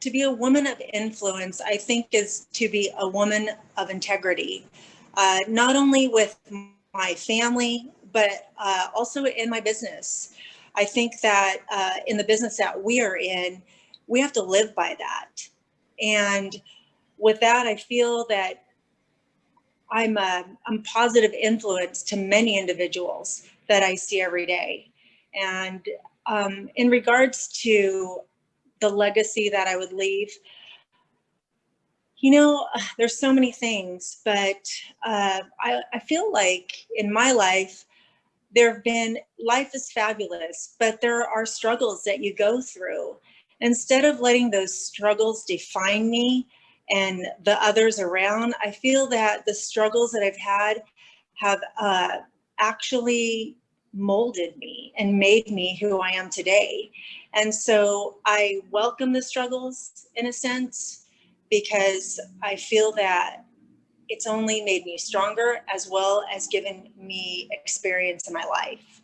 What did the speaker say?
to be a woman of influence, I think is to be a woman of integrity, uh, not only with my family, but uh, also in my business. I think that uh, in the business that we are in, we have to live by that. And with that, I feel that I'm a I'm positive influence to many individuals that I see every day. And um, in regards to the legacy that I would leave, you know, there's so many things, but uh, I, I feel like in my life, there have been, life is fabulous, but there are struggles that you go through. Instead of letting those struggles define me and the others around, I feel that the struggles that I've had have uh, actually molded me and made me who I am today. And so I welcome the struggles in a sense because I feel that it's only made me stronger as well as given me experience in my life.